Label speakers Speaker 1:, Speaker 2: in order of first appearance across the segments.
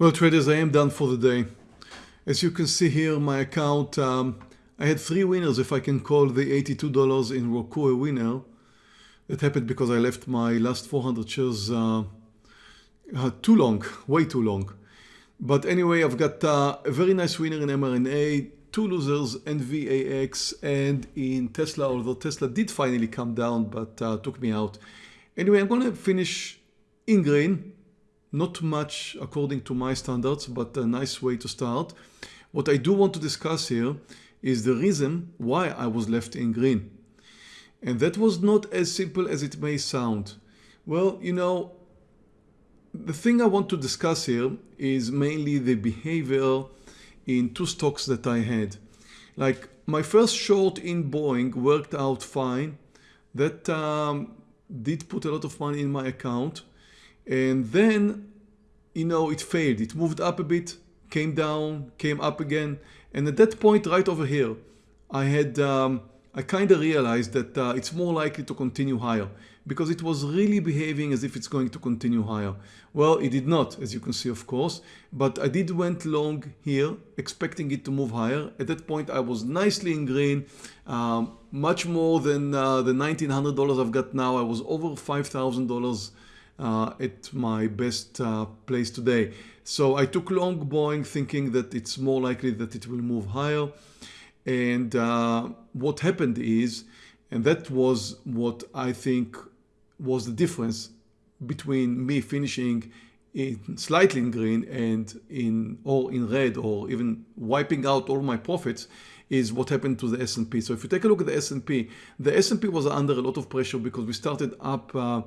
Speaker 1: Well traders, I am done for the day. As you can see here, my account, um, I had three winners if I can call the $82 in Roku a winner. That happened because I left my last 400 shares uh, uh, too long, way too long. But anyway, I've got uh, a very nice winner in mRNA, two losers, NVAX and in Tesla, although Tesla did finally come down but uh, took me out. Anyway, I'm going to finish in green not much according to my standards, but a nice way to start. What I do want to discuss here is the reason why I was left in green. And that was not as simple as it may sound. Well, you know, the thing I want to discuss here is mainly the behavior in two stocks that I had. Like my first short in Boeing worked out fine. That um, did put a lot of money in my account and then you know it failed it moved up a bit came down came up again and at that point right over here I had um, I kind of realized that uh, it's more likely to continue higher because it was really behaving as if it's going to continue higher. Well, it did not, as you can see, of course, but I did went long here, expecting it to move higher. At that point, I was nicely in green, um, much more than uh, the $1,900 I've got now. I was over $5,000 uh, at my best uh, place today. So I took long Boeing thinking that it's more likely that it will move higher. And uh, what happened is, and that was what I think was the difference between me finishing in slightly in green and in or in red or even wiping out all my profits is what happened to the S&P. So if you take a look at the S&P, the S&P was under a lot of pressure because we started up uh,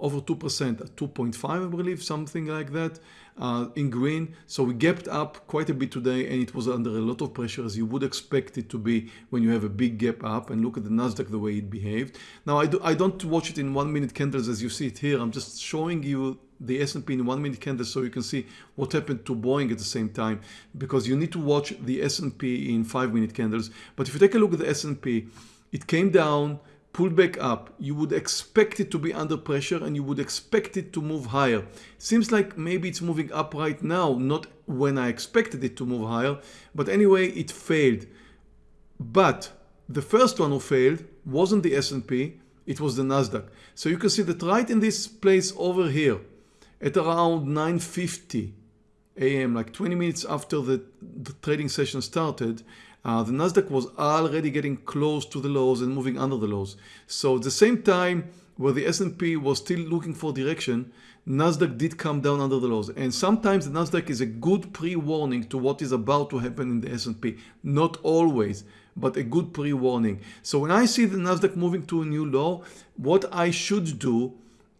Speaker 1: over 2%, at 2.5 I believe, something like that uh, in green. So we gapped up quite a bit today and it was under a lot of pressure as you would expect it to be when you have a big gap up and look at the Nasdaq the way it behaved. Now I, do, I don't watch it in one minute candles as you see it here. I'm just showing you the S&P in one minute candles so you can see what happened to Boeing at the same time because you need to watch the S&P in five minute candles. But if you take a look at the S&P, it came down pull back up, you would expect it to be under pressure and you would expect it to move higher. Seems like maybe it's moving up right now, not when I expected it to move higher, but anyway, it failed. But the first one who failed wasn't the S&P, it was the Nasdaq. So you can see that right in this place over here, at around 9.50 a.m., like 20 minutes after the, the trading session started, uh, the Nasdaq was already getting close to the lows and moving under the lows. So at the same time where the S&P was still looking for direction, Nasdaq did come down under the lows. And sometimes the Nasdaq is a good pre-warning to what is about to happen in the S&P. Not always, but a good pre-warning. So when I see the Nasdaq moving to a new low, what I should do,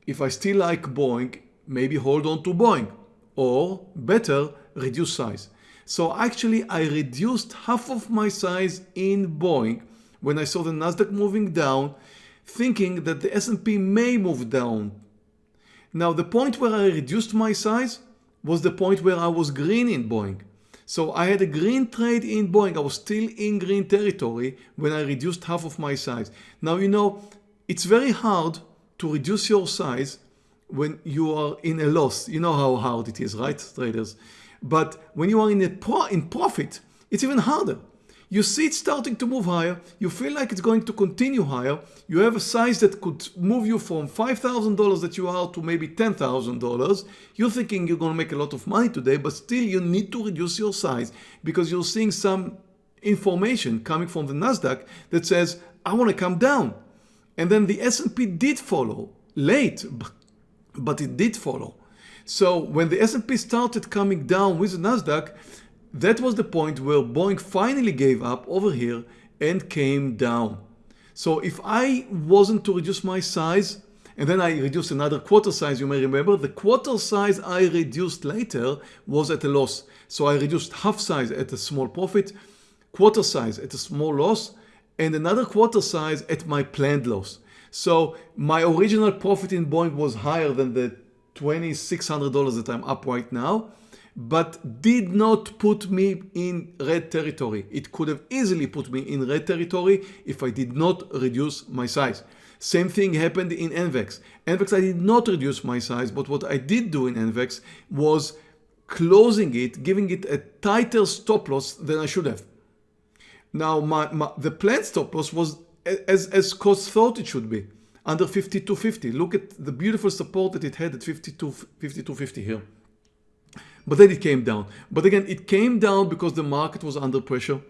Speaker 1: if I still like Boeing, maybe hold on to Boeing or better, reduce size. So actually I reduced half of my size in Boeing when I saw the Nasdaq moving down, thinking that the S&P may move down. Now the point where I reduced my size was the point where I was green in Boeing. So I had a green trade in Boeing. I was still in green territory when I reduced half of my size. Now, you know, it's very hard to reduce your size when you are in a loss. You know how hard it is, right, traders? But when you are in, a pro in profit, it's even harder. You see it starting to move higher. You feel like it's going to continue higher. You have a size that could move you from $5,000 that you are to maybe $10,000. You're thinking you're going to make a lot of money today, but still you need to reduce your size because you're seeing some information coming from the NASDAQ that says, I want to come down. And then the S&P did follow, late, but it did follow. So when the S&P started coming down with the Nasdaq, that was the point where Boeing finally gave up over here and came down. So if I wasn't to reduce my size, and then I reduced another quarter size, you may remember, the quarter size I reduced later was at a loss. So I reduced half size at a small profit, quarter size at a small loss, and another quarter size at my planned loss. So my original profit in Boeing was higher than the $2,600 that I'm up right now, but did not put me in red territory. It could have easily put me in red territory if I did not reduce my size. Same thing happened in NVAX. NVAX I did not reduce my size, but what I did do in NVAX was closing it, giving it a tighter stop loss than I should have. Now, my, my the planned stop loss was as, as cost thought it should be, under 52.50. Look at the beautiful support that it had at 52, 52.50 here. But then it came down. But again, it came down because the market was under pressure.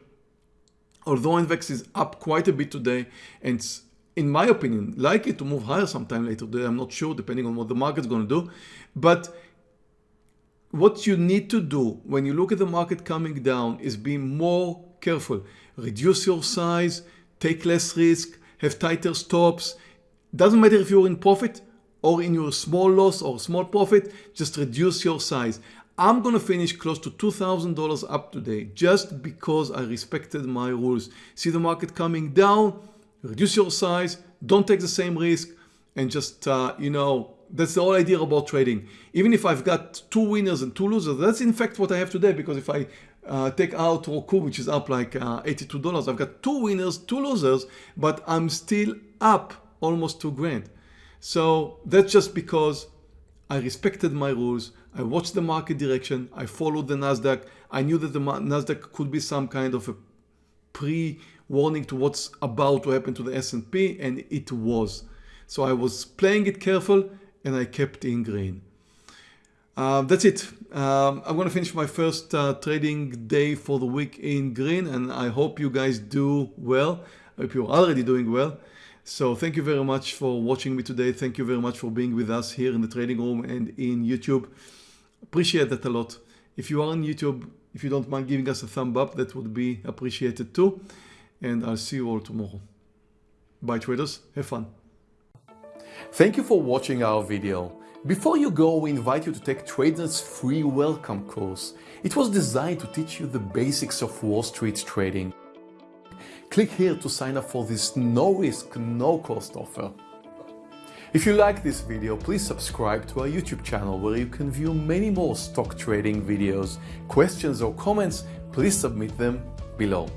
Speaker 1: Although NVAX is up quite a bit today, and in my opinion, likely to move higher sometime later today. I'm not sure, depending on what the market's going to do. But what you need to do when you look at the market coming down is be more careful. Reduce your size, take less risk, have tighter stops. Doesn't matter if you're in profit or in your small loss or small profit, just reduce your size. I'm gonna finish close to $2,000 up today just because I respected my rules. See the market coming down, reduce your size, don't take the same risk and just, uh, you know, that's the whole idea about trading. Even if I've got two winners and two losers, that's in fact what I have today because if I uh, take out Roku, which is up like uh, $82, I've got two winners, two losers, but I'm still up almost two grand. So that's just because I respected my rules. I watched the market direction. I followed the NASDAQ. I knew that the NASDAQ could be some kind of a pre-warning to what's about to happen to the S&P and it was. So I was playing it careful and I kept in green. Uh, that's it. Um, I'm going to finish my first uh, trading day for the week in green and I hope you guys do well. I hope you're already doing well. So thank you very much for watching me today. Thank you very much for being with us here in the trading room and in YouTube. Appreciate that a lot. If you are on YouTube, if you don't mind giving us a thumb up, that would be appreciated too. And I'll see you all tomorrow. Bye traders, have fun.
Speaker 2: Thank you for watching our video. Before you go, we invite you to take Trader's free welcome course. It was designed to teach you the basics of Wall Street trading. Click here to sign up for this no risk, no cost offer. If you like this video, please subscribe to our YouTube channel where you can view many more stock trading videos. Questions or comments, please submit them below.